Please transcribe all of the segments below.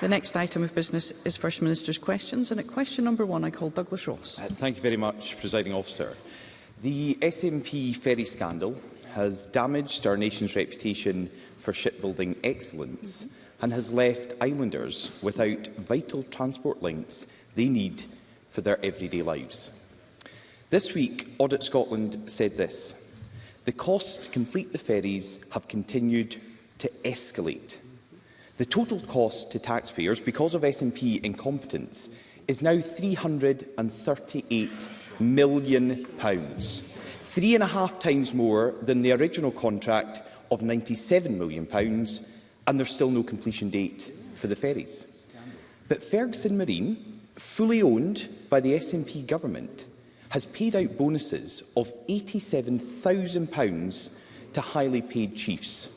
The next item of business is First Minister's questions, and at question number one, I call Douglas Ross. Uh, thank you very much, Presiding Officer. The SNP ferry scandal has damaged our nation's reputation for shipbuilding excellence mm -hmm. and has left islanders without vital transport links they need for their everyday lives. This week, Audit Scotland said this, the costs to complete the ferries have continued to escalate The total cost to taxpayers, because of SNP incompetence, is now £338 million, pounds, three and a half times more than the original contract of £97 million, pounds, and there's still no completion date for the ferries. But Ferguson Marine, fully owned by the SNP government, has paid out bonuses of £87,000 to highly paid chiefs.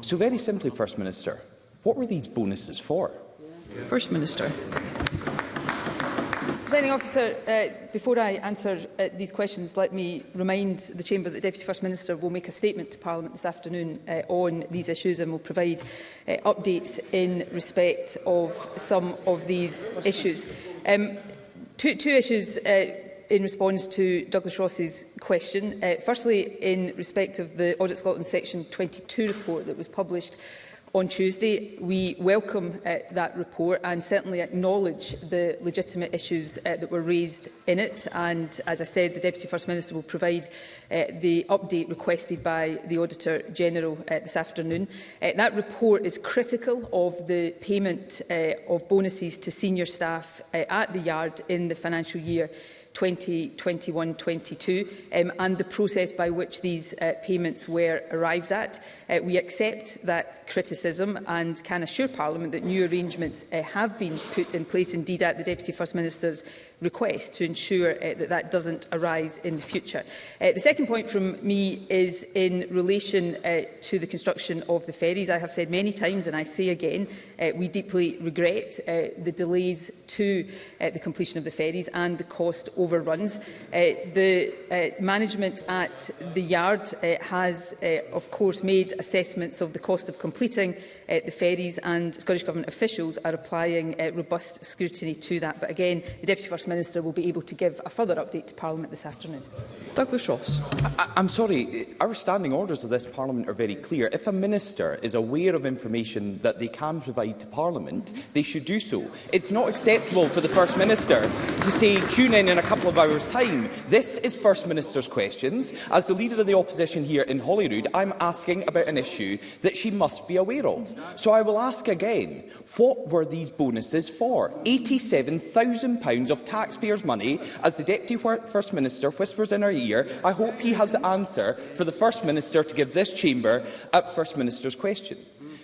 So very simply, First Minister, What were these bonuses for? First Minister. Presiding officer, uh, before I answer uh, these questions, let me remind the Chamber that the Deputy First Minister will make a statement to Parliament this afternoon uh, on these issues and will provide uh, updates in respect of some of these issues. Um, two, two issues uh, in response to Douglas Ross's question. Uh, firstly, in respect of the Audit Scotland Section 22 report that was published on Tuesday. We welcome uh, that report and certainly acknowledge the legitimate issues uh, that were raised in it. And as I said, the Deputy First Minister will provide uh, the update requested by the Auditor General uh, this afternoon. Uh, that report is critical of the payment uh, of bonuses to senior staff uh, at the Yard in the financial year 2021-22 um, and the process by which these uh, payments were arrived at. Uh, we accept that criticism and can assure Parliament that new arrangements uh, have been put in place. Indeed, at the Deputy First Minister's request to ensure uh, that that doesn't arise in the future. Uh, the second point from me is in relation uh, to the construction of the ferries. I have said many times, and I say again, uh, we deeply regret uh, the delays to uh, the completion of the ferries and the cost overruns. Uh, the uh, management at the yard uh, has, uh, of course, made assessments of the cost of completing uh, the ferries and Scottish Government officials are applying uh, robust scrutiny to that. But again, the Deputy First Minister will be able to give a further update to Parliament this afternoon. Douglas Ross. I I'm sorry, our standing orders of this Parliament are very clear. If a Minister is aware of information that they can provide to Parliament, they should do so. It's not acceptable for the First Minister to say, tune in in a couple of hours' time. This is First Minister's questions. As the Leader of the Opposition here in Holyrood, I'm asking about an issue that she must be aware of. So I will ask again, what were these bonuses for? £87,000 of taxpayers' money. As the Deputy First Minister whispers in our ear, I hope he has the answer for the First Minister to give this chamber at First Minister's question.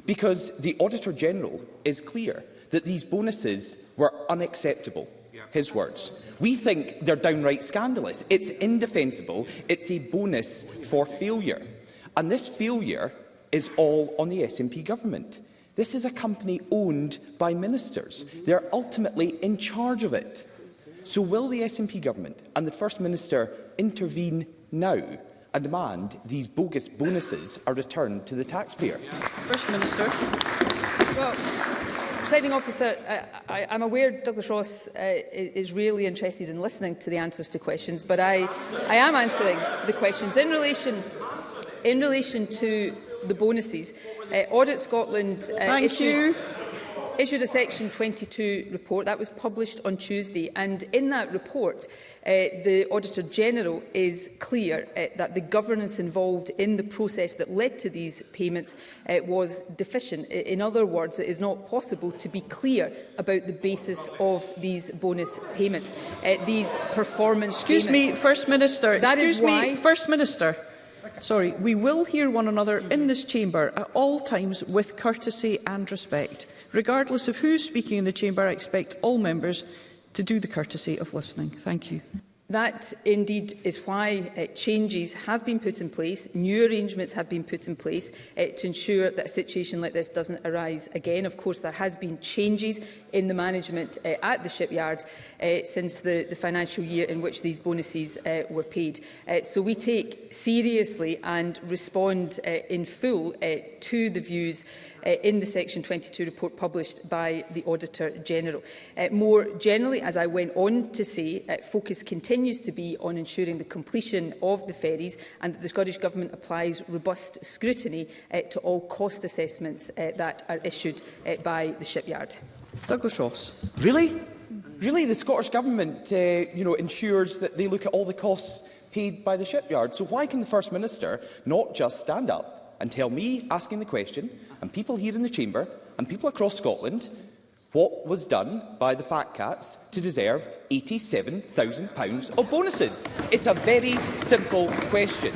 Because the Auditor General is clear that these bonuses were unacceptable. His words. We think they're downright scandalous. It's indefensible. It's a bonus for failure. And this failure is all on the SNP government. This is a company owned by ministers. They are ultimately in charge of it. So will the SNP government and the First Minister intervene now and demand these bogus bonuses are returned to the taxpayer? First Minister. Well, Presiding officer, I, I, I'm aware Douglas Ross uh, is really interested in listening to the answers to questions, but I, I am answering the questions in relation in relation to the bonuses. Uh, Audit Scotland uh, issue, issued a Section 22 report that was published on Tuesday and in that report uh, the Auditor General is clear uh, that the governance involved in the process that led to these payments uh, was deficient. In other words, it is not possible to be clear about the basis of these bonus payments, uh, these performance Excuse payments. me, First Minister. That Excuse is why me, First Minister. Sorry, we will hear one another in this chamber at all times with courtesy and respect. Regardless of who's speaking in the chamber, I expect all members to do the courtesy of listening. Thank you. That indeed is why uh, changes have been put in place, new arrangements have been put in place uh, to ensure that a situation like this doesn't arise again. Of course, there has been changes in the management uh, at the shipyard uh, since the, the financial year in which these bonuses uh, were paid. Uh, so we take seriously and respond uh, in full uh, to the views uh, uh, in the Section 22 report published by the Auditor General. Uh, more generally, as I went on to say, uh, focus continues to be on ensuring the completion of the ferries and that the Scottish Government applies robust scrutiny uh, to all cost assessments uh, that are issued uh, by the shipyard. Douglas Ross. Really? Really, the Scottish Government uh, you know, ensures that they look at all the costs paid by the shipyard. So why can the First Minister not just stand up and tell me, asking the question, and people here in the chamber, and people across Scotland, what was done by the fat cats to deserve £87,000 of bonuses? It's a very simple question.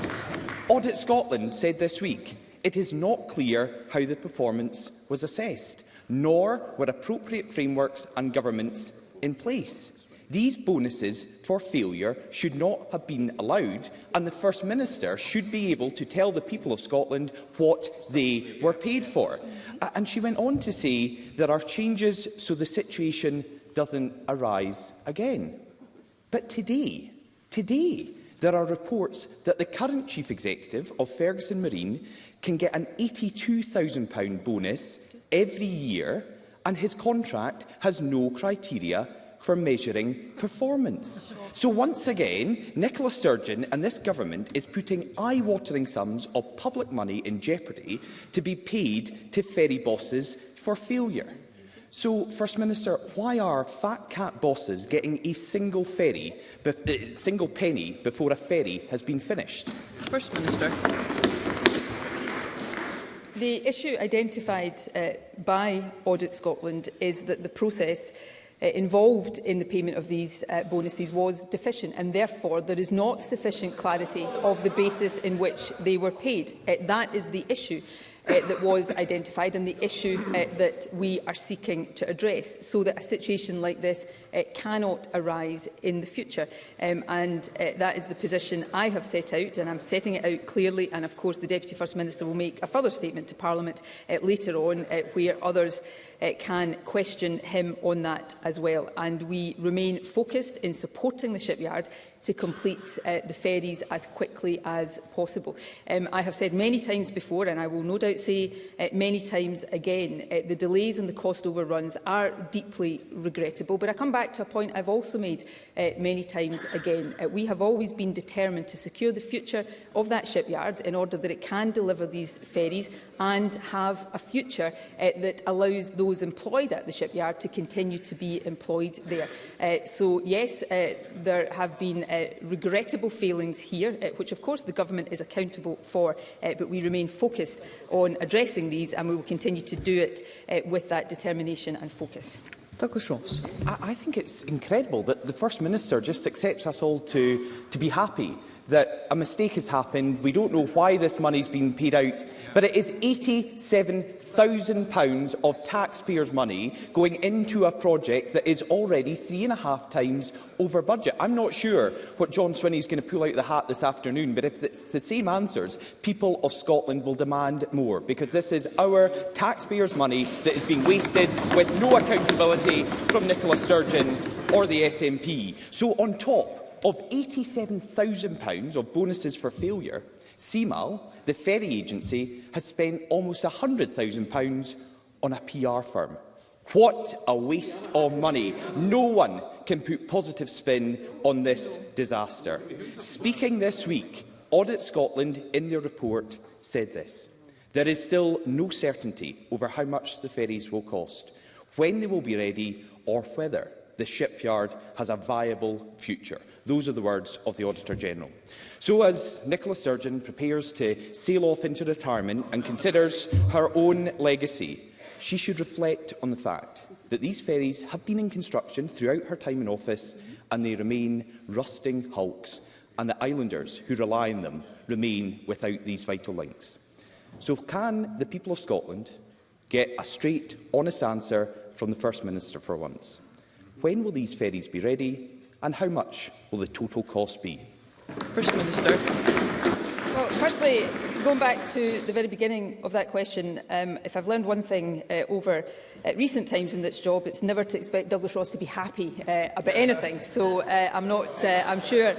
Audit Scotland said this week, it is not clear how the performance was assessed, nor were appropriate frameworks and governments in place. These bonuses for failure should not have been allowed, and the First Minister should be able to tell the people of Scotland what they were paid for. And she went on to say there are changes so the situation doesn't arise again. But today, today, there are reports that the current Chief Executive of Ferguson Marine can get an £82,000 bonus every year and his contract has no criteria for measuring performance. So once again, Nicola Sturgeon and this government is putting eye-watering sums of public money in jeopardy to be paid to ferry bosses for failure. So, First Minister, why are fat cat bosses getting a single ferry, a uh, single penny before a ferry has been finished? First Minister. The issue identified uh, by Audit Scotland is that the process uh, involved in the payment of these uh, bonuses was deficient and therefore there is not sufficient clarity of the basis in which they were paid. Uh, that is the issue uh, that was identified and the issue uh, that we are seeking to address so that a situation like this uh, cannot arise in the future. Um, and uh, that is the position I have set out and I'm setting it out clearly and of course the Deputy First Minister will make a further statement to Parliament uh, later on uh, where others uh, can question him on that as well. And we remain focused in supporting the shipyard to complete uh, the ferries as quickly as possible. Um, I have said many times before, and I will no doubt say uh, many times again, uh, the delays and the cost overruns are deeply regrettable. But I come back to a point I've also made uh, many times again. Uh, we have always been determined to secure the future of that shipyard in order that it can deliver these ferries and have a future uh, that allows those employed at the shipyard to continue to be employed there. Uh, so yes, uh, there have been uh, uh, regrettable failings here, uh, which of course the government is accountable for, uh, but we remain focused on addressing these and we will continue to do it uh, with that determination and focus. Douglas Ross. I, I think it's incredible that the First Minister just accepts us all to, to be happy that a mistake has happened. We don't know why this money's been paid out, but it is £87,000 of taxpayers' money going into a project that is already three and a half times over budget. I'm not sure what John Swinney is going to pull out of the hat this afternoon, but if it's the same answers, people of Scotland will demand more, because this is our taxpayers' money that is being wasted with no accountability from Nicola Sturgeon or the SNP. So on top Of £87,000 of bonuses for failure, CMAL, the ferry agency, has spent almost £100,000 on a PR firm. What a waste of money. No one can put positive spin on this disaster. Speaking this week, Audit Scotland, in their report, said this. There is still no certainty over how much the ferries will cost, when they will be ready or whether the shipyard has a viable future. Those are the words of the Auditor-General. So as Nicola Sturgeon prepares to sail off into retirement and considers her own legacy, she should reflect on the fact that these ferries have been in construction throughout her time in office and they remain rusting hulks and the islanders who rely on them remain without these vital links. So can the people of Scotland get a straight, honest answer from the First Minister for once? When will these ferries be ready And how much will the total cost be? First Minister. Well, firstly, going back to the very beginning of that question, um, if I've learned one thing uh, over uh, recent times in this job, it's never to expect Douglas Ross to be happy uh, about anything. So uh, I'm not, uh, I'm sure,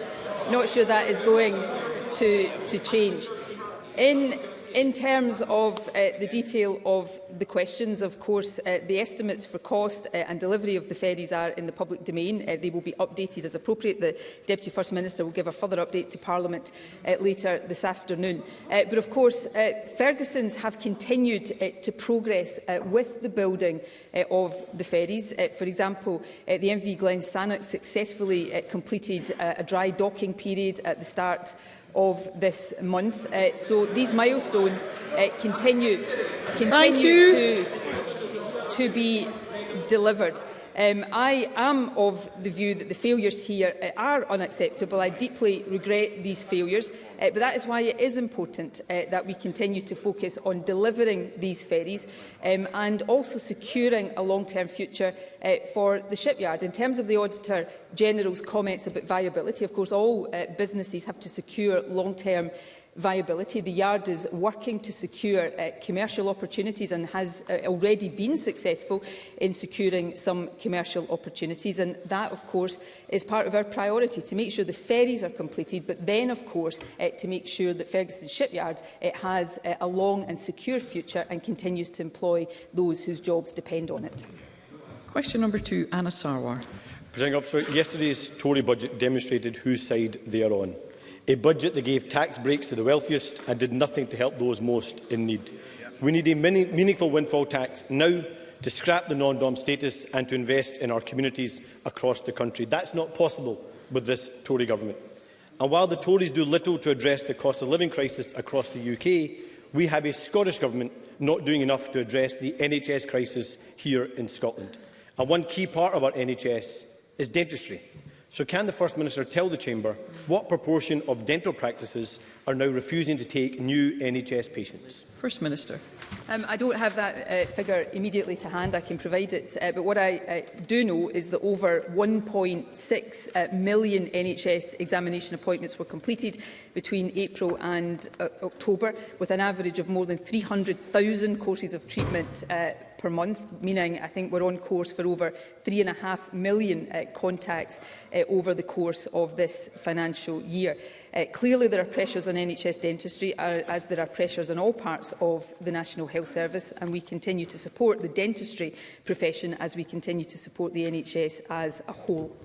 not sure that is going to, to change. In in terms of uh, the detail of the questions, of course, uh, the estimates for cost uh, and delivery of the ferries are in the public domain. Uh, they will be updated as appropriate. The Deputy First Minister will give a further update to Parliament uh, later this afternoon. Uh, but of course, uh, Ferguson's have continued uh, to progress uh, with the building uh, of the ferries. Uh, for example, uh, the MV Glen Sannock successfully uh, completed uh, a dry docking period at the start of this month. Uh, so these milestones uh, continue, continue to, to be delivered. Um, I am of the view that the failures here uh, are unacceptable. I deeply regret these failures, uh, but that is why it is important uh, that we continue to focus on delivering these ferries um, and also securing a long-term future uh, for the shipyard. In terms of the Auditor General's comments about viability, of course, all uh, businesses have to secure long-term viability. The yard is working to secure uh, commercial opportunities and has uh, already been successful in securing some commercial opportunities. And that, of course, is part of our priority, to make sure the ferries are completed, but then, of course, uh, to make sure that Ferguson Shipyard it uh, has uh, a long and secure future and continues to employ those whose jobs depend on it. Question number two, Anna Sarwar. yesterday's Tory budget demonstrated whose side they are on a budget that gave tax breaks to the wealthiest and did nothing to help those most in need. We need a mini meaningful windfall tax now to scrap the non-dom status and to invest in our communities across the country. That's not possible with this Tory government. And while the Tories do little to address the cost of living crisis across the UK, we have a Scottish Government not doing enough to address the NHS crisis here in Scotland. And one key part of our NHS is dentistry. So can the First Minister tell the Chamber what proportion of dental practices are now refusing to take new NHS patients? First Minister. Um, I don't have that uh, figure immediately to hand. I can provide it. Uh, but what I uh, do know is that over 1.6 uh, million NHS examination appointments were completed between April and uh, October, with an average of more than 300,000 courses of treatment uh, per month, meaning I think we're on course for over three and a half million uh, contacts uh, over the course of this financial year. Uh, clearly there are pressures on NHS dentistry uh, as there are pressures on all parts of the National Health Service and we continue to support the dentistry profession as we continue to support the NHS as a whole.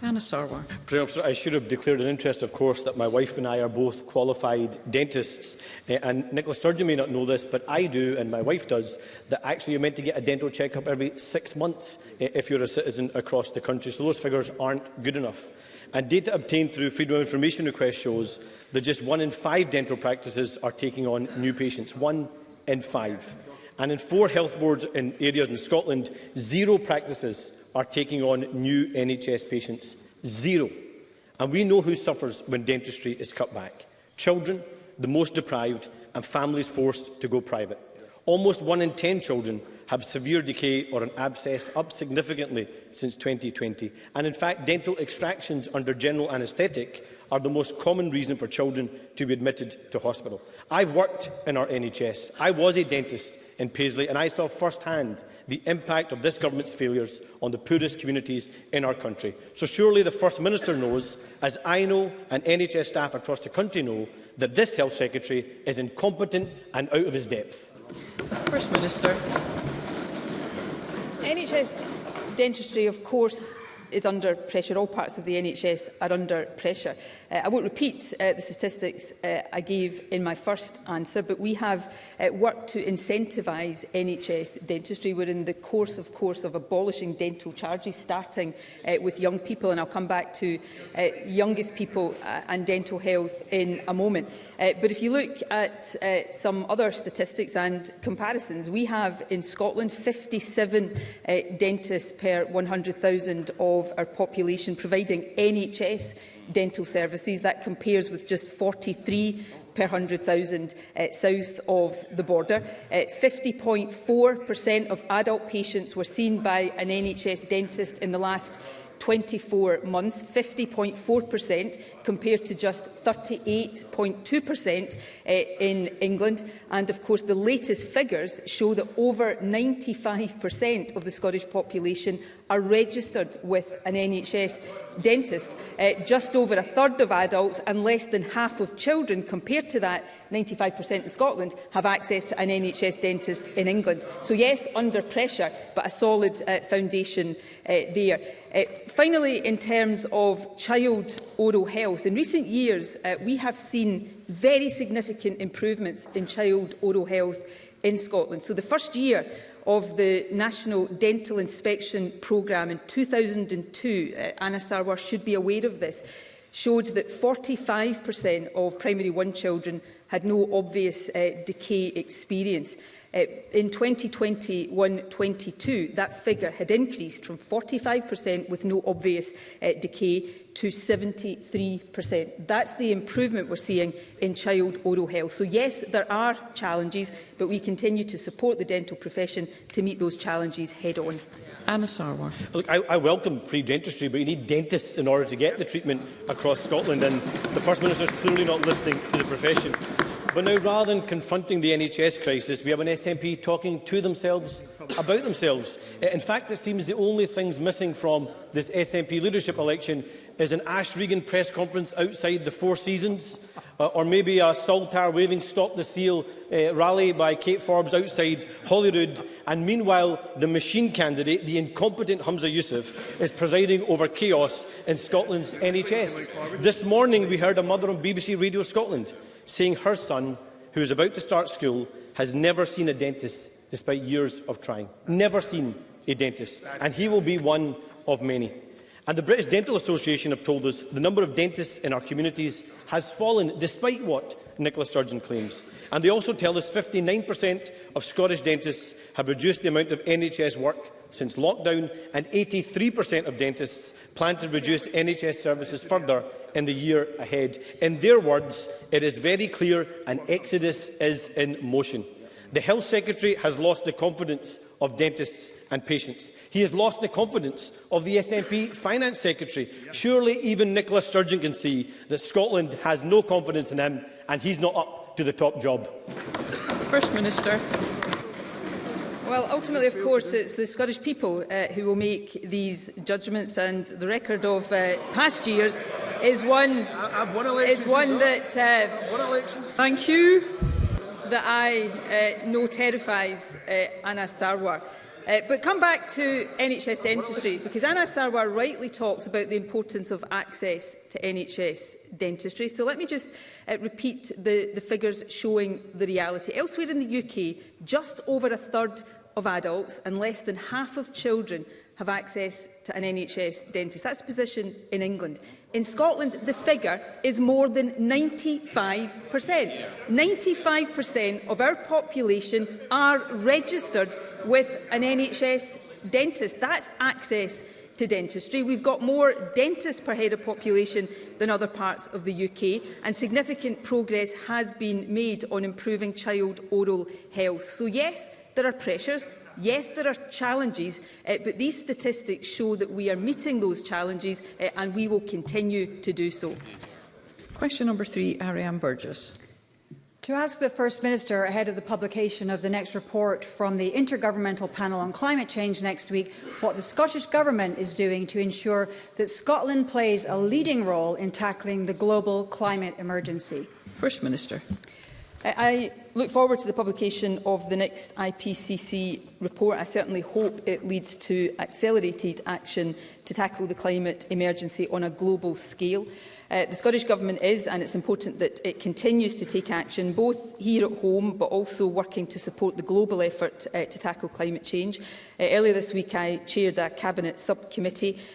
Anasarwar. Officer, I should have declared an interest, of course, that my wife and I are both qualified dentists. Uh, and Nicola Sturgeon may not know this, but I do, and my wife does, that actually you're meant to get a dental checkup every six months uh, if you're a citizen across the country. So those figures aren't good enough. And data obtained through Freedom of Information request shows that just one in five dental practices are taking on new patients. One in five. And in four health boards in areas in Scotland, zero practices are taking on new NHS patients. Zero. And we know who suffers when dentistry is cut back. Children, the most deprived, and families forced to go private. Almost one in 10 children have severe decay or an abscess, up significantly since 2020. And in fact, dental extractions under general anaesthetic are the most common reason for children to be admitted to hospital. I've worked in our NHS. I was a dentist in Paisley and I saw firsthand the impact of this government's failures on the poorest communities in our country. So surely the First Minister knows, as I know and NHS staff across the country know, that this Health Secretary is incompetent and out of his depth. First Minister. NHS dentistry, of course, is under pressure. All parts of the NHS are under pressure. Uh, I won't repeat uh, the statistics uh, I gave in my first answer, but we have uh, worked to incentivise NHS dentistry. We're in the course, of course, of abolishing dental charges, starting uh, with young people, and I'll come back to uh, youngest people uh, and dental health in a moment. Uh, but if you look at uh, some other statistics and comparisons, we have in Scotland 57 uh, dentists per 100,000 of our population providing NHS dental services. That compares with just 43 per 100,000 uh, south of the border. 50.4% uh, of adult patients were seen by an NHS dentist in the last 24 months, 50.4% compared to just 38.2% uh, eh, in England. And of course, the latest figures show that over 95% of the Scottish population are registered with an NHS dentist. Uh, just over a third of adults and less than half of children, compared to that, 95% in Scotland, have access to an NHS dentist in England. So yes, under pressure, but a solid uh, foundation uh, there. Uh, finally, in terms of child oral health, in recent years uh, we have seen very significant improvements in child oral health in Scotland. So the first year of the National Dental Inspection Programme in 2002, uh, Anna Sarwar should be aware of this, showed that 45% of primary one children had no obvious uh, decay experience. Eh, in 2021-22, that figure had increased from 45% with no obvious uh, decay to 73%. That's the improvement we're seeing in child oral health. So yes, there are challenges, but we continue to support the dental profession to meet those challenges head on. Anna Sarwar. Look, I, I welcome free dentistry, but you need dentists in order to get the treatment across Scotland, and the First Minister is clearly not listening to the profession. But now, rather than confronting the NHS crisis, we have an SNP talking to themselves about themselves. In fact, it seems the only things missing from this SNP leadership election is an Ash Regan press conference outside the Four Seasons, uh, or maybe a Saltar waving Stop the Seal uh, rally by Kate Forbes outside Holyrood. And meanwhile, the machine candidate, the incompetent Hamza Youssef, is presiding over chaos in Scotland's NHS. This morning, we heard a mother on BBC Radio Scotland saying her son, who is about to start school, has never seen a dentist despite years of trying. Never seen a dentist. And he will be one of many. And the British Dental Association have told us the number of dentists in our communities has fallen, despite what Nicola Sturgeon claims. And they also tell us 59% of Scottish dentists have reduced the amount of NHS work since lockdown, and 83% of dentists plan to reduce NHS services further in the year ahead. In their words, it is very clear an exodus is in motion. The Health Secretary has lost the confidence of dentists and patients. He has lost the confidence of the SNP Finance Secretary. Surely even Nicola Sturgeon can see that Scotland has no confidence in him and he's not up to the top job. First Minister. Well, ultimately, of course, it's the Scottish people uh, who will make these judgments, and the record of uh, past years is one, I've is one that... Uh, Thank you that I uh, no terrifies uh, Anna Sarwar. Uh, but come back to NHS dentistry, because Anna Sarwar rightly talks about the importance of access to NHS dentistry. So let me just uh, repeat the, the figures showing the reality. Elsewhere in the UK, just over a third of adults and less than half of children have access to an NHS dentist. That's the position in England. In Scotland, the figure is more than 95%. 95% of our population are registered with an NHS dentist. That's access to dentistry. We've got more dentists per head of population than other parts of the UK and significant progress has been made on improving child oral health. So yes, there are pressures, Yes, there are challenges, uh, but these statistics show that we are meeting those challenges uh, and we will continue to do so. Question number three, Ariane Burgess. To ask the First Minister ahead of the publication of the next report from the Intergovernmental Panel on Climate Change next week what the Scottish Government is doing to ensure that Scotland plays a leading role in tackling the global climate emergency. First Minister. I, look forward to the publication of the next IPCC report. I certainly hope it leads to accelerated action to tackle the climate emergency on a global scale. Uh, the Scottish Government is, and it's important that it continues to take action, both here at home, but also working to support the global effort uh, to tackle climate change. Uh, earlier this week, I chaired a Cabinet subcommittee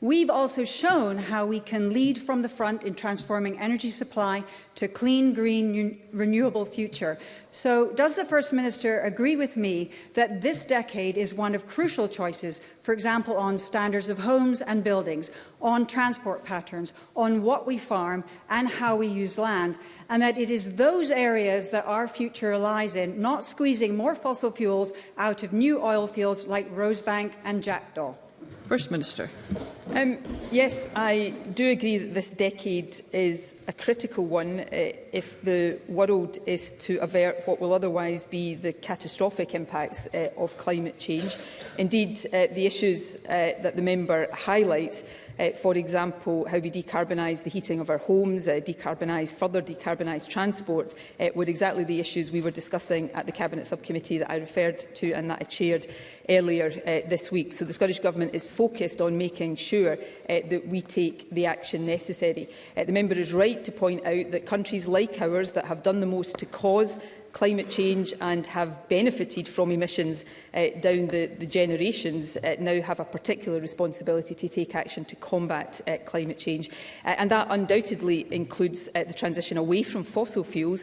We've also shown how we can lead from the front in transforming energy supply to clean, green, renewable future. So does the First Minister agree with me that this decade is one of crucial choices, for example, on standards of homes and buildings, on transport patterns, on what we farm and how we use land, and that it is those areas that our future lies in, not squeezing more fossil fuels out of new oil fields like Rosebank and Jackdaw? First Minister. Um, yes, I do agree that this decade is a critical one uh, if the world is to avert what will otherwise be the catastrophic impacts uh, of climate change. Indeed, uh, the issues uh, that the member highlights Uh, for example, how we decarbonise the heating of our homes, uh, decarbonise, further decarbonise transport uh, were exactly the issues we were discussing at the Cabinet Subcommittee that I referred to and that I chaired earlier uh, this week. So the Scottish Government is focused on making sure uh, that we take the action necessary. Uh, the member is right to point out that countries like ours that have done the most to cause climate change and have benefited from emissions uh, down the, the generations uh, now have a particular responsibility to take action to combat uh, climate change. Uh, and that undoubtedly includes uh, the transition away from fossil fuels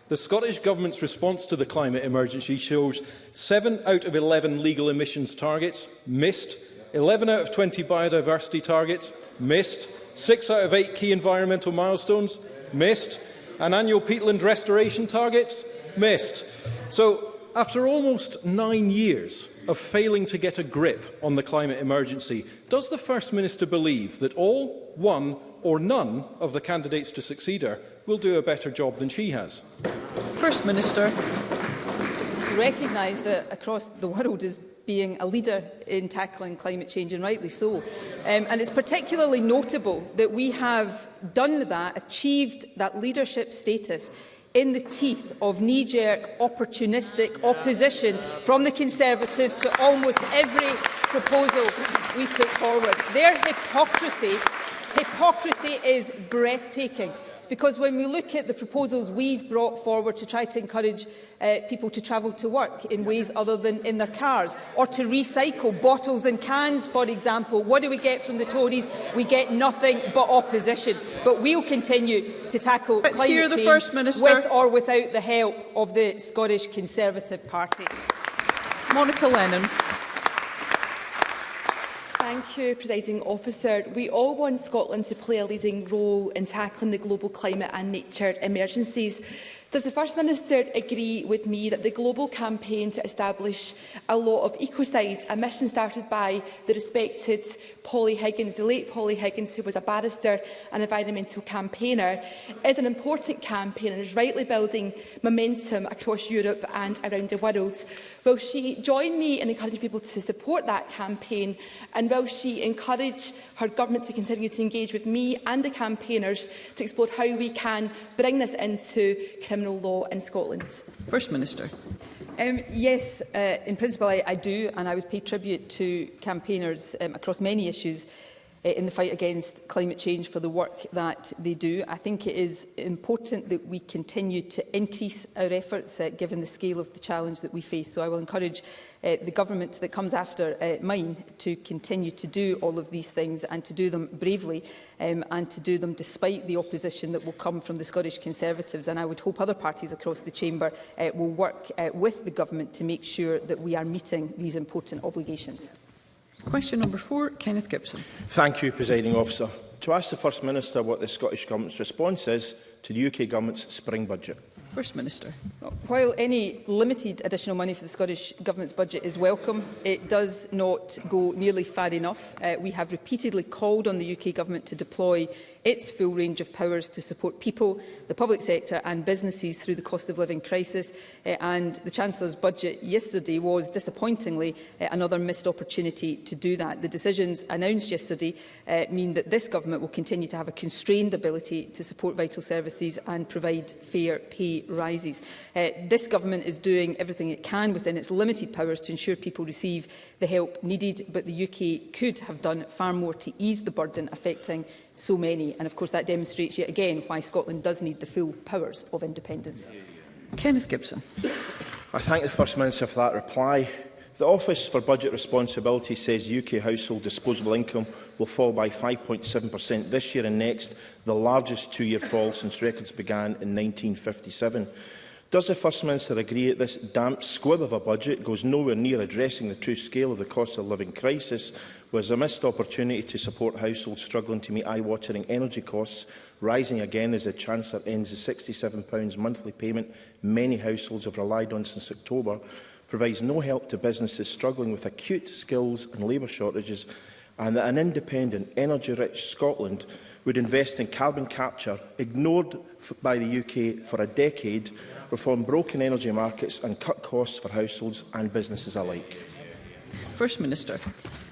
the Scottish Government's response to the climate emergency shows 7 out of 11 legal emissions targets missed, 11 out of 20 biodiversity targets missed, Six out of eight key environmental milestones, missed. And annual peatland restoration targets, missed. So after almost nine years of failing to get a grip on the climate emergency, does the First Minister believe that all, one or none of the candidates to succeed her will do a better job than she has? First Minister. Recognised across the world as being a leader in tackling climate change, and rightly so. Um, and it's particularly notable that we have done that, achieved that leadership status in the teeth of knee-jerk, opportunistic opposition from the Conservatives to almost every proposal we put forward. Their hypocrisy, hypocrisy is breathtaking. Because when we look at the proposals we've brought forward to try to encourage uh, people to travel to work in ways other than in their cars, or to recycle bottles and cans, for example, what do we get from the Tories? We get nothing but opposition. But we'll continue to tackle Let's climate hear the change First Minister. with or without the help of the Scottish Conservative Party. Monica Lennon. Thank you, Presiding Officer. We all want Scotland to play a leading role in tackling the global climate and nature emergencies. Does the First Minister agree with me that the global campaign to establish a law of ecocide, a mission started by the respected Polly Higgins, the late Polly Higgins, who was a barrister and environmental campaigner, is an important campaign and is rightly building momentum across Europe and around the world? Will she join me in encouraging people to support that campaign and will she encourage her government to continue to engage with me and the campaigners to explore how we can bring this into criminal criminal law in Scotland? First Minister. Um, yes, uh, in principle I, I do, and I would pay tribute to campaigners um, across many issues in the fight against climate change for the work that they do. I think it is important that we continue to increase our efforts uh, given the scale of the challenge that we face. So I will encourage uh, the government that comes after uh, mine to continue to do all of these things and to do them bravely um, and to do them despite the opposition that will come from the Scottish Conservatives. And I would hope other parties across the chamber uh, will work uh, with the government to make sure that we are meeting these important obligations. Question number four, Kenneth Gibson. Thank you, Presiding Officer. To ask the First Minister what the Scottish Government's response is to the UK Government's spring budget. First Minister. While any limited additional money for the Scottish Government's budget is welcome, it does not go nearly far enough. Uh, we have repeatedly called on the UK Government to deploy its full range of powers to support people, the public sector and businesses through the cost of living crisis. Uh, and the Chancellor's budget yesterday was disappointingly uh, another missed opportunity to do that. The decisions announced yesterday uh, mean that this Government will continue to have a constrained ability to support vital services and provide fair pay rises. Uh, this government is doing everything it can within its limited powers to ensure people receive the help needed, but the UK could have done far more to ease the burden affecting so many. And of course that demonstrates yet again why Scotland does need the full powers of independence. Kenneth Gibson. I thank the First Minister for that reply. The Office for Budget Responsibility says UK household disposable income will fall by 5.7% this year and next, the largest two-year fall since records began in 1957. Does the First Minister agree that this damp squib of a budget goes nowhere near addressing the true scale of the cost of living crisis, was a missed opportunity to support households struggling to meet eye-watering energy costs, rising again as the Chancellor ends the £67 monthly payment many households have relied on since October, provides no help to businesses struggling with acute skills and labour shortages, and that an independent, energy-rich Scotland would invest in carbon capture, ignored by the UK for a decade, reform broken energy markets and cut costs for households and businesses alike? First Minister.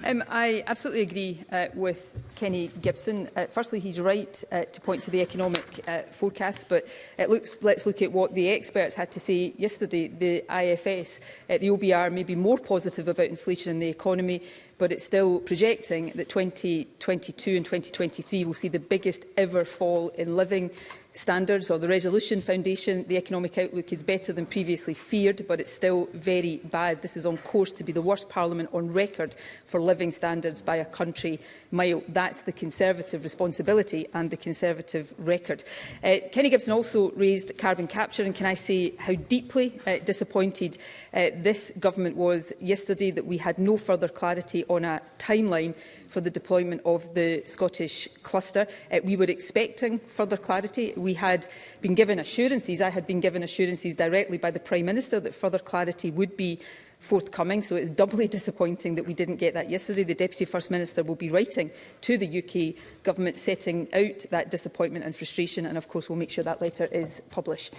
Um, I absolutely agree uh, with Kenny Gibson. Uh, firstly, he's right uh, to point to the economic uh, forecast, but it looks, let's look at what the experts had to say yesterday. The IFS, uh, the OBR, may be more positive about inflation in the economy, but it's still projecting that 2022 and 2023 will see the biggest ever fall in living standards or the Resolution Foundation, the economic outlook is better than previously feared, but it's still very bad. This is on course to be the worst parliament on record for living living standards by a country mile. That's the Conservative responsibility and the Conservative record. Uh, Kenny Gibson also raised carbon capture and can I say how deeply uh, disappointed uh, this government was yesterday that we had no further clarity on a timeline for the deployment of the Scottish cluster. Uh, we were expecting further clarity. We had been given assurances, I had been given assurances directly by the Prime Minister that further clarity would be forthcoming, so it's doubly disappointing that we didn't get that yesterday. The Deputy First Minister will be writing to the UK Government setting out that disappointment and frustration, and of course we'll make sure that letter is published.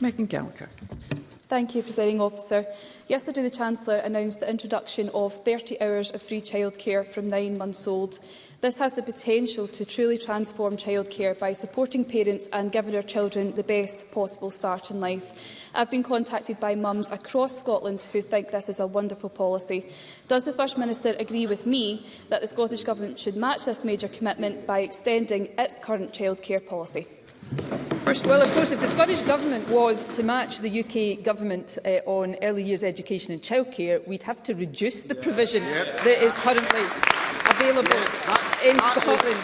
Megan Gallagher. Thank you, Presiding Officer. Yesterday, the Chancellor announced the introduction of 30 hours of free childcare from nine months old. This has the potential to truly transform childcare by supporting parents and giving our children the best possible start in life. I've been contacted by mums across Scotland who think this is a wonderful policy. Does the First Minister agree with me that the Scottish Government should match this major commitment by extending its current childcare policy? First well, of course, if the Scottish Government was to match the UK Government uh, on early years education and childcare, we'd have to reduce the provision yeah. Yep. that is currently available yeah, in Scotland.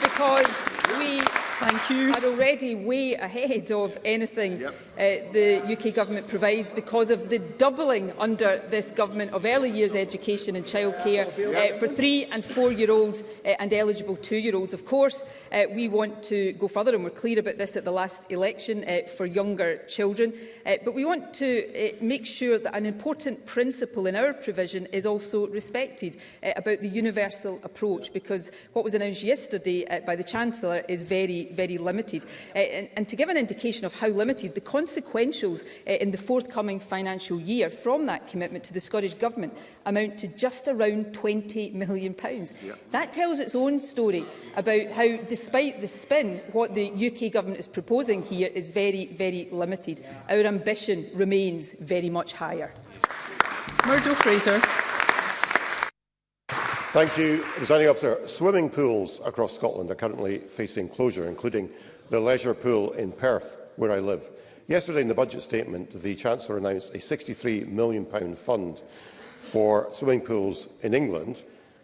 Because we Thank you. are already way ahead of anything yep. uh, the UK Government provides because of the doubling under this Government of early years education and childcare uh, for three and four-year-olds uh, and eligible two-year-olds. Of course, uh, we want to go further, and we're clear about this at the last election, uh, for younger children. Uh, but we want to uh, make sure that an important principle in our provision is also respected uh, about the universal approach, because what was announced yesterday uh, by the Chancellor is very very limited. Uh, and, and to give an indication of how limited, the consequentials uh, in the forthcoming financial year from that commitment to the Scottish Government amount to just around £20 million. Yeah. That tells its own story about how, despite the spin, what the UK Government is proposing here is very, very limited. Our ambition remains very much higher. Murdo Fraser. Thank you, Presiding Officer. Swimming pools across Scotland are currently facing closure, including the leisure pool in Perth, where I live. Yesterday in the budget statement, the Chancellor announced a £63 million fund for swimming pools in England.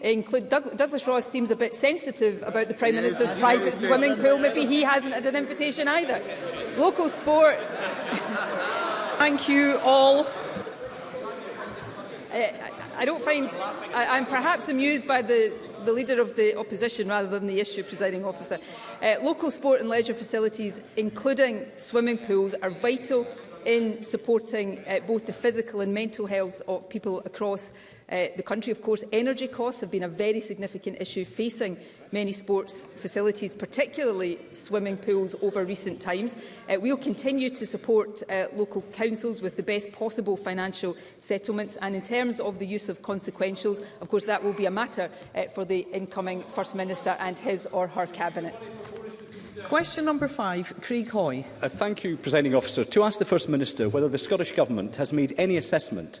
include Doug Douglas Ross seems a bit sensitive about the Prime Minister's yes, private swimming pool. Maybe he hasn't had an invitation either. Local sport... Thank you all. I don't find... I, I'm perhaps amused by the, the leader of the opposition rather than the issue, presiding officer. Uh, local sport and leisure facilities, including swimming pools, are vital in supporting uh, both the physical and mental health of people across uh, the country. Of course, energy costs have been a very significant issue facing many sports facilities, particularly swimming pools, over recent times. Uh, we will continue to support uh, local councils with the best possible financial settlements. And in terms of the use of consequentials, of course, that will be a matter uh, for the incoming First Minister and his or her Cabinet. Question number five, Craig Hoy. Uh, thank you, Presiding Officer. To ask the First Minister whether the Scottish Government has made any assessment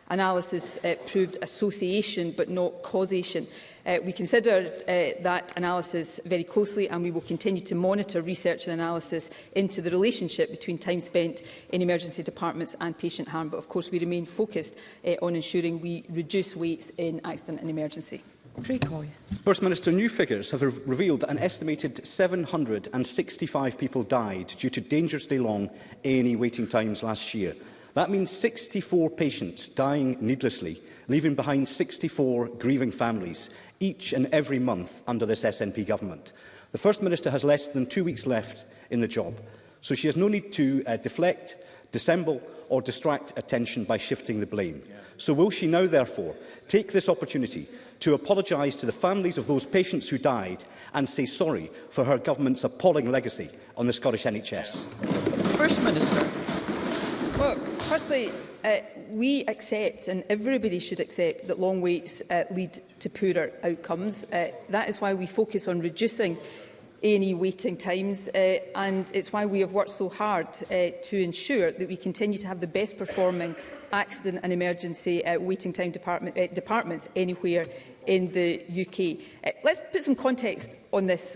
analysis uh, proved association but not causation. Uh, we considered uh, that analysis very closely and we will continue to monitor research and analysis into the relationship between time spent in emergency departments and patient harm. But of course we remain focused uh, on ensuring we reduce waits in accident and emergency. First Minister, new figures have revealed that an estimated 765 people died due to dangerously long A&E waiting times last year. That means 64 patients dying needlessly, leaving behind 64 grieving families, each and every month under this SNP government. The First Minister has less than two weeks left in the job, so she has no need to uh, deflect, dissemble or distract attention by shifting the blame. Yeah. So will she now, therefore, take this opportunity to apologise to the families of those patients who died and say sorry for her government's appalling legacy on the Scottish NHS? First Minister. Look, Firstly, uh, we accept, and everybody should accept, that long waits uh, lead to poorer outcomes. Uh, that is why we focus on reducing any waiting times, uh, and it's why we have worked so hard uh, to ensure that we continue to have the best performing accident and emergency uh, waiting time department, uh, departments anywhere in the UK. Uh, let's put some context on this.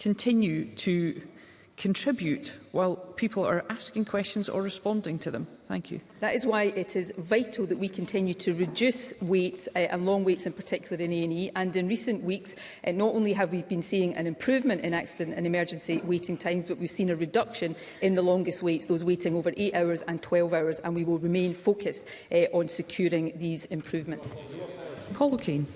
continue to contribute while people are asking questions or responding to them. Thank you. That is why it is vital that we continue to reduce waits uh, and long waits in particular in A&E and in recent weeks uh, not only have we been seeing an improvement in accident and emergency waiting times but we've seen a reduction in the longest waits, those waiting over 8 hours and 12 hours and we will remain focused uh, on securing these improvements. Paul O'Kane.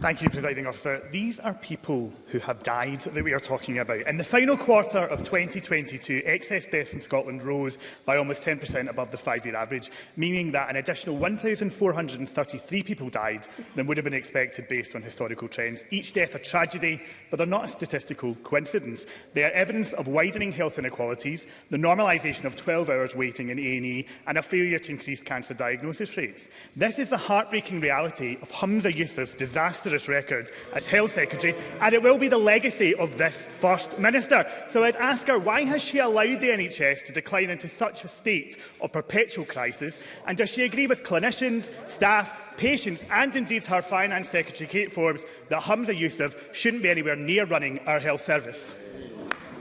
Thank you, Presiding Officer. These are people who have died that we are talking about. In the final quarter of 2022, excess deaths in Scotland rose by almost 10% above the five-year average, meaning that an additional 1,433 people died than would have been expected based on historical trends. Each death a tragedy, but they're not a statistical coincidence. They are evidence of widening health inequalities, the normalisation of 12 hours waiting in A&E, and a failure to increase cancer diagnosis rates. This is the heartbreaking reality of Hamza Yusuf's disaster disastrous record as Health Secretary, and it will be the legacy of this First Minister. So I'd ask her, why has she allowed the NHS to decline into such a state of perpetual crisis, and does she agree with clinicians, staff, patients and indeed her Finance Secretary, Kate Forbes, that Hamza Youssef shouldn't be anywhere near running our health service?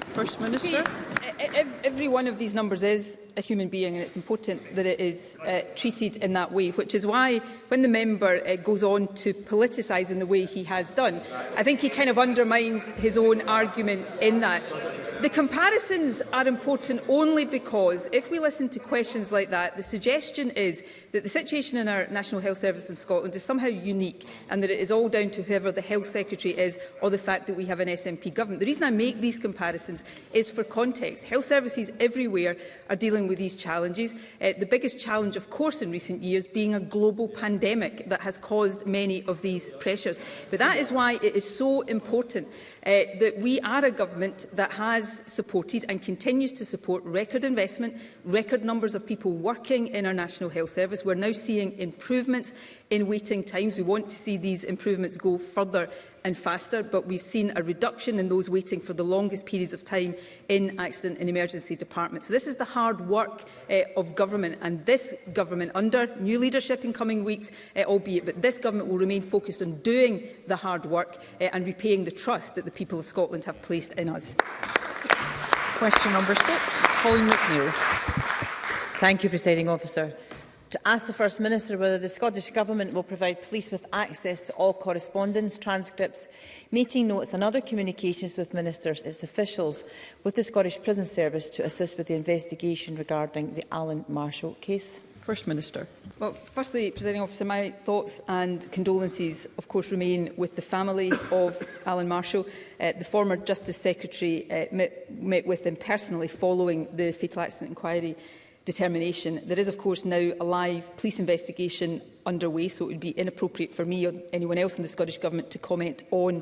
First Minister. E-, e-, every one of these numbers is a human being and it's important that it is uh, treated in that way, which is why when the member uh, goes on to politicise in the way he has done, I think he kind of undermines his own argument in that. The comparisons are important only because if we listen to questions like that, the suggestion is that the situation in our National Health Service in Scotland is somehow unique and that it is all down to whoever the Health Secretary is or the fact that we have an SNP government. The reason I make these comparisons is for context. Health services everywhere are dealing dealing with these challenges. Uh, the biggest challenge, of course, in recent years being a global pandemic that has caused many of these pressures. But that is why it is so important uh, that we are a government that has supported and continues to support record investment, record numbers of people working in our National Health Service. We're now seeing improvements in waiting times. We want to see these improvements go further and faster, but we've seen a reduction in those waiting for the longest periods of time in accident and emergency departments. So this is the hard work uh, of government, and this government, under new leadership in coming weeks, uh, albeit, but this government will remain focused on doing the hard work uh, and repaying the trust that the people of Scotland have placed in us. Question number six, Colin McNeill. Thank you, Presiding Officer. To ask the First Minister whether the Scottish Government will provide police with access to all correspondence, transcripts, meeting notes and other communications with ministers, its officials, with the Scottish Prison Service to assist with the investigation regarding the Alan Marshall case. First Minister. Well, firstly, Presiding Officer, my thoughts and condolences, of course, remain with the family of Alan Marshall. Uh, the former Justice Secretary uh, met, met with him personally following the fatal accident inquiry determination. There is, of course, now a live police investigation underway, so it would be inappropriate for me or anyone else in the Scottish Government to comment on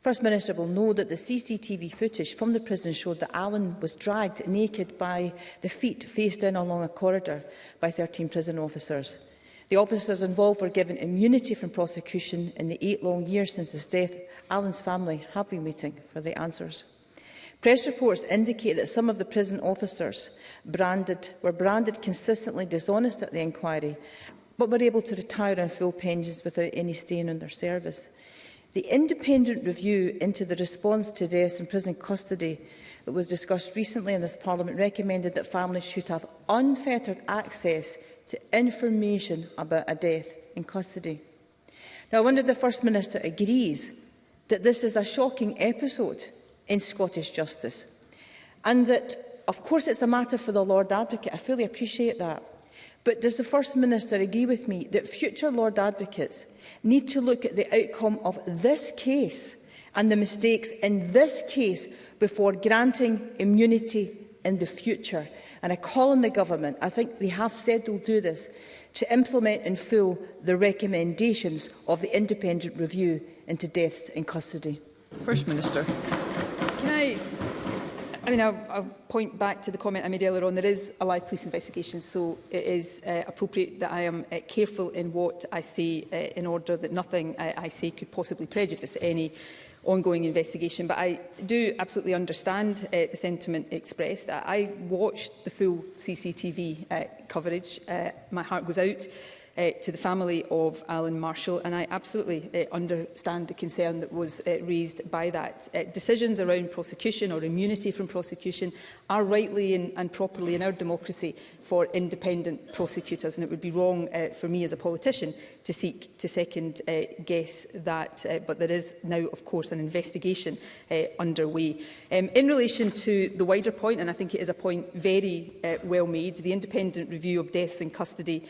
First Minister will know that the CCTV footage from the prison showed that Alan was dragged naked by the feet faced in along a corridor by 13 prison officers. The officers involved were given immunity from prosecution in the eight long years since his death. Alan's family have been waiting for the answers. Press reports indicate that some of the prison officers branded, were branded consistently dishonest at the inquiry, but were able to retire on full pensions without any stain on their service. The independent review into the response to deaths in prison custody that was discussed recently in this Parliament recommended that families should have unfettered access to information about a death in custody. Now, I wonder if the First Minister agrees that this is a shocking episode in Scottish justice and that, of course, it's a matter for the Lord Advocate. I fully appreciate that. But does the First Minister agree with me that future Lord Advocates need to look at the outcome of this case and the mistakes in this case before granting immunity in the future? And I call on the government, I think they have said they'll do this, to implement in full the recommendations of the independent review into deaths in custody. First Minister. Can I I mean, I'll, I'll point back to the comment I made earlier on. There is a live police investigation, so it is uh, appropriate that I am uh, careful in what I say uh, in order that nothing uh, I say could possibly prejudice any ongoing investigation. But I do absolutely understand uh, the sentiment expressed. I, I watched the full CCTV uh, coverage. Uh, my heart goes out uh, to the family of Alan Marshall and I absolutely uh, understand the concern that was uh, raised by that. Uh, decisions around prosecution or immunity from prosecution are rightly and, and properly in our democracy for independent prosecutors and it would be wrong uh, for me as a politician to seek to second uh, guess that uh, but there is now of course an investigation uh, underway um, in relation to the wider point and I think it is a point very uh, well made the independent review of deaths in custody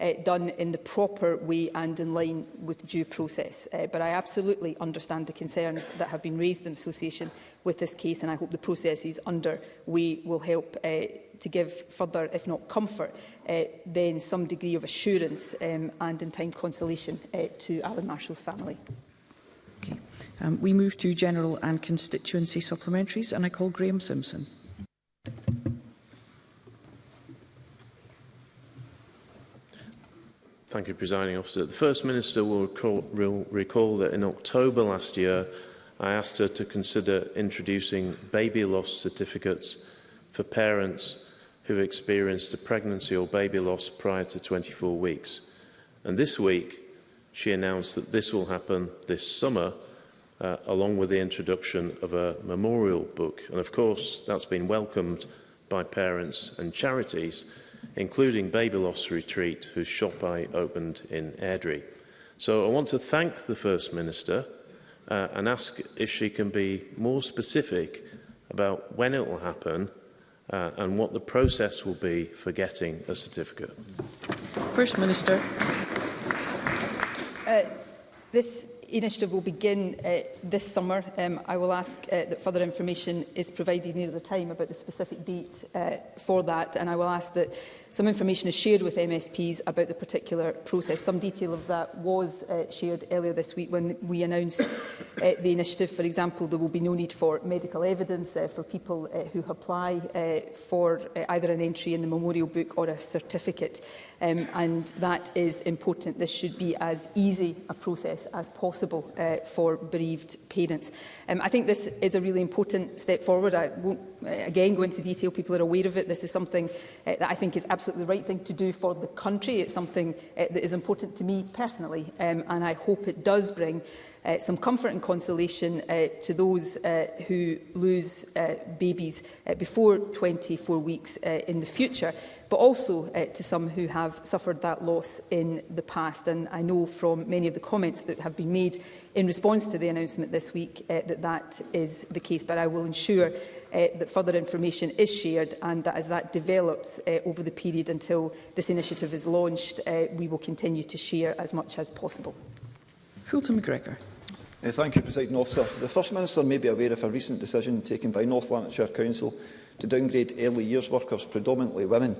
uh, done in the proper way and in line with due process. Uh, but I absolutely understand the concerns that have been raised in association with this case and I hope the processes underway will help uh, to give further, if not comfort, uh, then some degree of assurance um, and in time consolation uh, to Alan Marshall's family. Okay. Um, we move to general and constituency supplementaries and I call Graham Simpson. Thank you, Presiding Officer. The First Minister will recall, will recall that in October last year, I asked her to consider introducing baby loss certificates for parents who have experienced a pregnancy or baby loss prior to 24 weeks. And this week, she announced that this will happen this summer, uh, along with the introduction of a memorial book. And of course, that's been welcomed by parents and charities including Babyloss Retreat, whose shop I opened in Airdrie. So I want to thank the First Minister uh, and ask if she can be more specific about when it will happen uh, and what the process will be for getting a certificate. First Minister. Uh, this initiative will begin uh, this summer. Um, I will ask uh, that further information is provided near the time about the specific date uh, for that, and I will ask that Some information is shared with MSPs about the particular process. Some detail of that was uh, shared earlier this week when we announced uh, the initiative. For example, there will be no need for medical evidence uh, for people uh, who apply uh, for uh, either an entry in the memorial book or a certificate. Um, and that is important. This should be as easy a process as possible uh, for bereaved parents. Um, I think this is a really important step forward. I won't Uh, again, go into detail, people are aware of it. This is something uh, that I think is absolutely the right thing to do for the country. It's something uh, that is important to me personally, um, and I hope it does bring uh, some comfort and consolation uh, to those uh, who lose uh, babies uh, before 24 weeks uh, in the future, but also uh, to some who have suffered that loss in the past. And I know from many of the comments that have been made in response to the announcement this week uh, that that is the case, but I will ensure uh, that further information is shared and that as that develops uh, over the period until this initiative is launched, uh, we will continue to share as much as possible. Fulton McGregor. Uh, thank you, President Officer. The First Minister may be aware of a recent decision taken by North Lanarkshire Council to downgrade early years workers, predominantly women,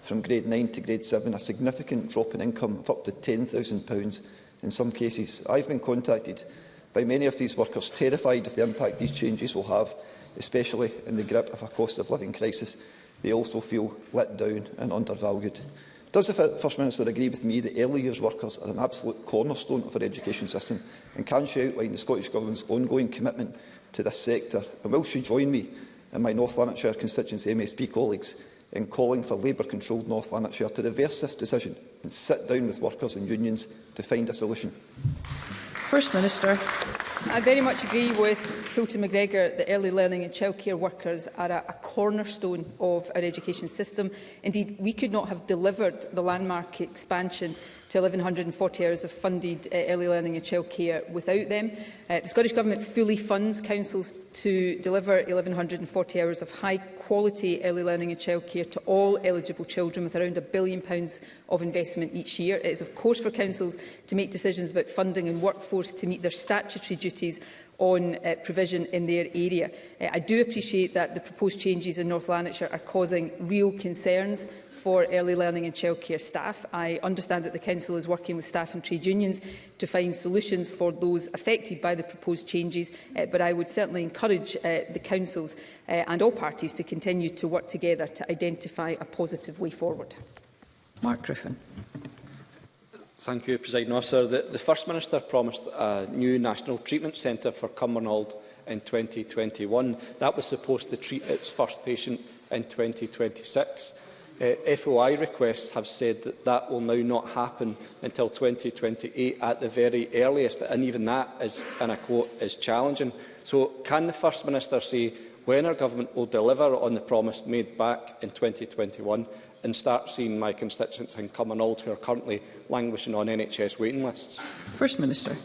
from grade 9 to grade 7, a significant drop in income of up to £10,000 in some cases. I've been contacted by many of these workers terrified of the impact these changes will have especially in the grip of a cost of living crisis, they also feel let down and undervalued. Does the First Minister agree with me that early years workers are an absolute cornerstone of our education system and can she outline the Scottish Government's ongoing commitment to this sector and will she join me and my North Lanarkshire constituency MSP colleagues in calling for Labour-controlled North Lanarkshire to reverse this decision and sit down with workers and unions to find a solution? First Minister. I very much agree with Fulton McGregor that early learning and childcare workers are a, a cornerstone of our education system. Indeed, we could not have delivered the landmark expansion to 1,140 hours of funded uh, early learning and childcare without them. Uh, the Scottish Government fully funds councils to deliver 1,140 hours of high-quality early learning and childcare to all eligible children with around a billion pounds of investment each year. It is, of course, for councils to make decisions about funding and workforce to meet their statutory duties duties on uh, provision in their area. Uh, I do appreciate that the proposed changes in North Lanarkshire are causing real concerns for early learning and childcare staff. I understand that the Council is working with staff and trade unions to find solutions for those affected by the proposed changes, uh, but I would certainly encourage uh, the Councils uh, and all parties to continue to work together to identify a positive way forward. Mark Griffin. Thank you, President Officer. The, the First Minister promised a new National Treatment Centre for Cumbernauld in 2021. That was supposed to treat its first patient in 2026. Uh, FOI requests have said that that will now not happen until 2028 at the very earliest, and even that is, and I quote, is challenging. So can the First Minister say when our government will deliver on the promise made back in 2021 and start seeing my constituents in all who are currently languishing on NHS waiting lists? First Minister.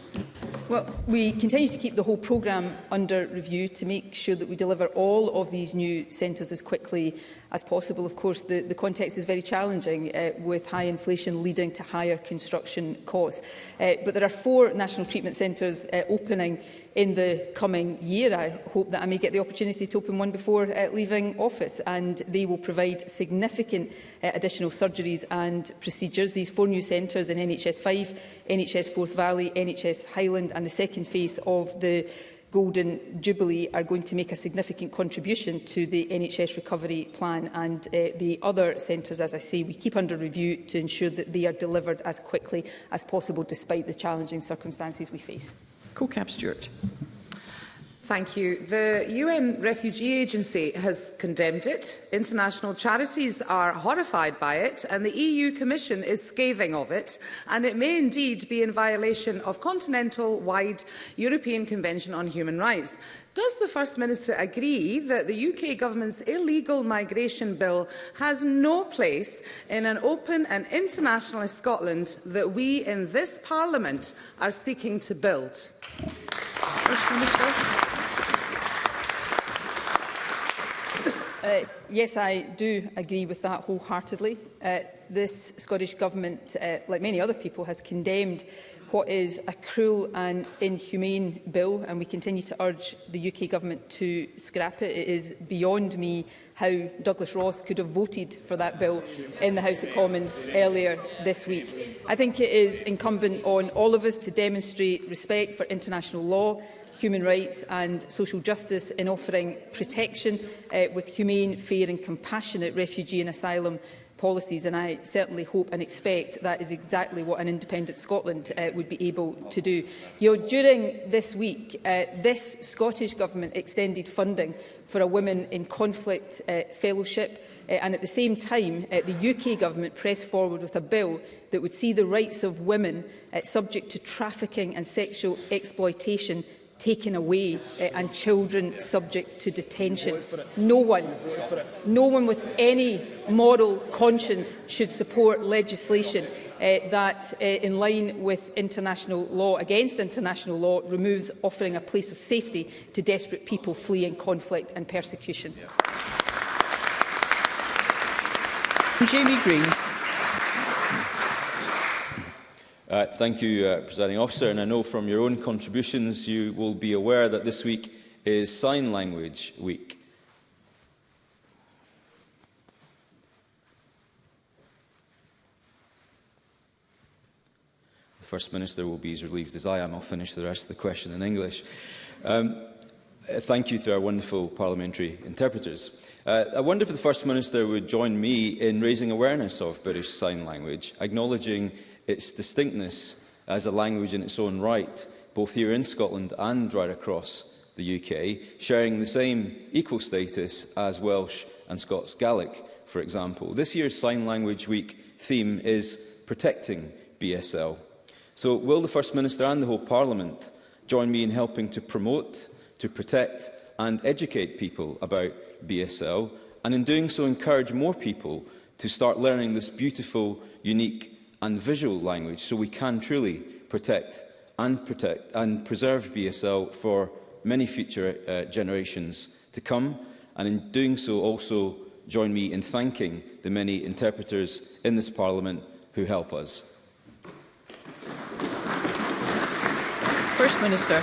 Well, we continue to keep the whole programme under review to make sure that we deliver all of these new centres as quickly as possible. Of course, the, the context is very challenging uh, with high inflation leading to higher construction costs. Uh, but there are four national treatment centres uh, opening in the coming year. I hope that I may get the opportunity to open one before uh, leaving office and they will provide significant uh, additional surgeries and procedures. These four new centres in NHS 5, NHS Forth Valley, NHS Highland and the second phase of the Golden Jubilee are going to make a significant contribution to the NHS recovery plan and uh, the other centres, as I say, we keep under review to ensure that they are delivered as quickly as possible despite the challenging circumstances we face. Co-Cap Stewart. Thank you. The UN Refugee Agency has condemned it. International charities are horrified by it, and the EU Commission is scathing of it. And it may indeed be in violation of continental-wide European Convention on Human Rights. Does the First Minister agree that the UK Government's illegal migration bill has no place in an open and internationalist Scotland that we in this Parliament are seeking to build? First Minister. Uh, yes, I do agree with that wholeheartedly. Uh, this Scottish Government, uh, like many other people, has condemned what is a cruel and inhumane bill, and we continue to urge the UK Government to scrap it. It is beyond me how Douglas Ross could have voted for that bill in the House of Commons earlier this week. I think it is incumbent on all of us to demonstrate respect for international law human rights and social justice in offering protection uh, with humane, fair and compassionate refugee and asylum policies and I certainly hope and expect that is exactly what an independent Scotland uh, would be able to do. You know, during this week, uh, this Scottish Government extended funding for a Women in Conflict uh, Fellowship uh, and at the same time uh, the UK Government pressed forward with a bill that would see the rights of women uh, subject to trafficking and sexual exploitation taken away uh, and children subject to detention. No one, no one with any moral conscience should support legislation uh, that, uh, in line with international law, against international law, removes offering a place of safety to desperate people fleeing conflict and persecution. Yeah. Jamie Green. Uh, thank you, uh, Presiding Officer, and I know from your own contributions you will be aware that this week is Sign Language Week. The First Minister will be as relieved as I am. I'll finish the rest of the question in English. Um, uh, thank you to our wonderful parliamentary interpreters. Uh, I wonder if the First Minister would join me in raising awareness of British Sign Language, acknowledging its distinctness as a language in its own right, both here in Scotland and right across the UK, sharing the same equal status as Welsh and Scots Gaelic, for example. This year's Sign Language Week theme is protecting BSL. So will the First Minister and the whole Parliament join me in helping to promote, to protect and educate people about BSL, and in doing so encourage more people to start learning this beautiful, unique and visual language so we can truly protect and protect and preserve BSL for many future uh, generations to come and in doing so also join me in thanking the many interpreters in this Parliament who help us. First Minister.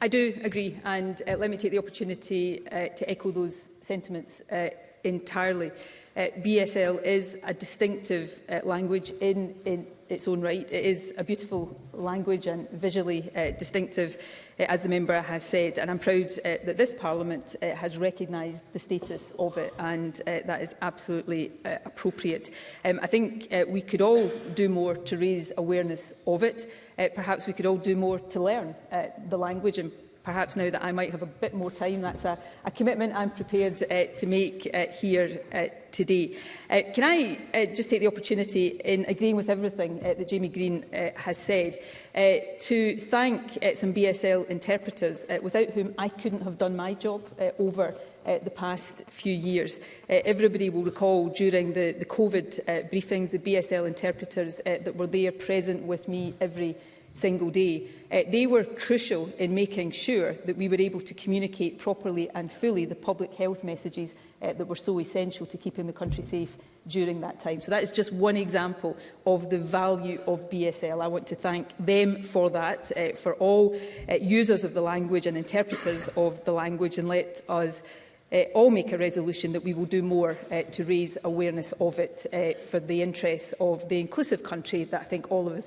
I do agree and uh, let me take the opportunity uh, to echo those sentiments. Uh, entirely. Uh, BSL is a distinctive uh, language in, in its own right. It is a beautiful language and visually uh, distinctive, uh, as the member has said, and I'm proud uh, that this Parliament uh, has recognised the status of it, and uh, that is absolutely uh, appropriate. Um, I think uh, we could all do more to raise awareness of it. Uh, perhaps we could all do more to learn uh, the language and perhaps now that I might have a bit more time, that's a, a commitment I'm prepared uh, to make uh, here uh, today. Uh, can I uh, just take the opportunity, in agreeing with everything uh, that Jamie Green uh, has said, uh, to thank uh, some BSL interpreters, uh, without whom I couldn't have done my job uh, over uh, the past few years. Uh, everybody will recall during the, the COVID uh, briefings, the BSL interpreters uh, that were there present with me every single day, uh, they were crucial in making sure that we were able to communicate properly and fully the public health messages uh, that were so essential to keeping the country safe during that time. So that is just one example of the value of BSL. I want to thank them for that, uh, for all uh, users of the language and interpreters of the language and let us uh, all make a resolution that we will do more uh, to raise awareness of it uh, for the interests of the inclusive country that I think all of us